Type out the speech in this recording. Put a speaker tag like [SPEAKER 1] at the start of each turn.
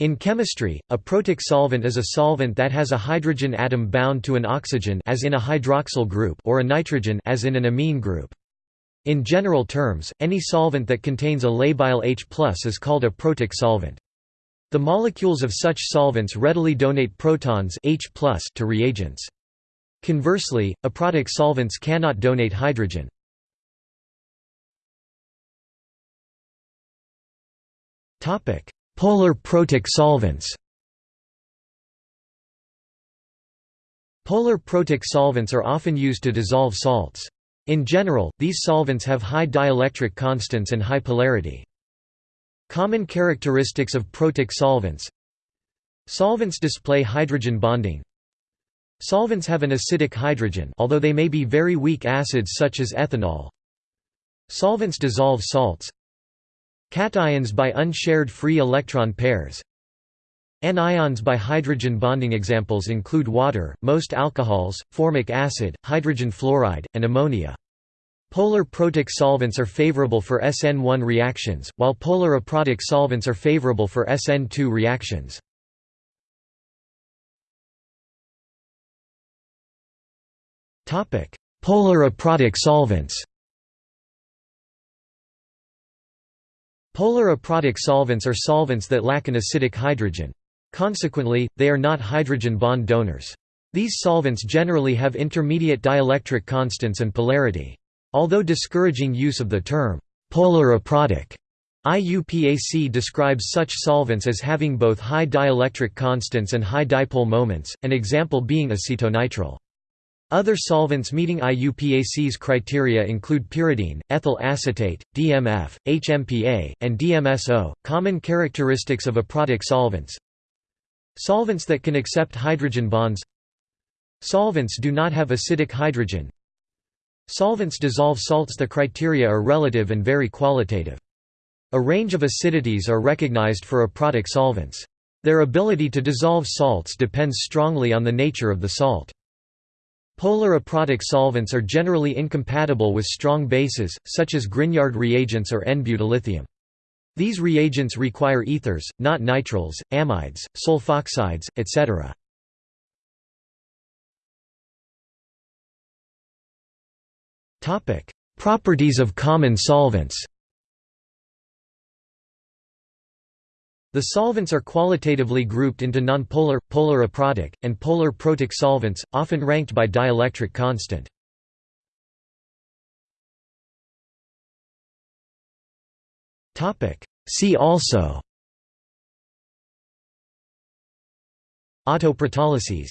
[SPEAKER 1] In chemistry, a protic solvent is a solvent that has a hydrogen atom bound to an oxygen as in a hydroxyl group or a nitrogen as in an amine group. In general terms, any solvent that contains a labile H+ is called a protic solvent. The molecules of such solvents readily donate protons H+ to reagents. Conversely, aprotic solvents cannot donate hydrogen. Topic: Polar protic solvents. Polar protic solvents are often used to dissolve salts. In general, these solvents have high dielectric constants and high polarity. Common characteristics of protic solvents. Solvents display hydrogen bonding. Solvents have an acidic hydrogen although they may be very weak acids such as ethanol. Solvents dissolve salts Cations by unshared free electron pairs Anions by hydrogen bonding examples include water, most alcohols, formic acid, hydrogen fluoride, and ammonia. Polar protic solvents are favorable for SN1 reactions, while polar aprotic solvents are favorable for SN2 reactions. Polar aprotic solvents Polar aprotic solvents are solvents that lack an acidic hydrogen. Consequently, they are not hydrogen bond donors. These solvents generally have intermediate dielectric constants and polarity. Although discouraging use of the term, polar aprotic, IUPAC describes such solvents as having both high dielectric constants and high dipole moments, an example being acetonitrile. Other solvents meeting IUPAC's criteria include pyridine, ethyl acetate, DMF, HMPA, and DMSO. Common characteristics of aprotic solvents Solvents that can accept hydrogen bonds Solvents do not have acidic hydrogen Solvents dissolve salts The criteria are relative and very qualitative. A range of acidities are recognized for aprotic solvents. Their ability to dissolve salts depends strongly on the nature of the salt. Polar aprotic solvents are generally incompatible with strong bases, such as Grignard reagents or N-butyllithium. These reagents require ethers, not nitriles, amides, sulfoxides, etc. Properties of common solvents The solvents are qualitatively grouped into nonpolar, polar aprotic, and polar protic solvents, often ranked by dielectric constant. See also Autoprotolysis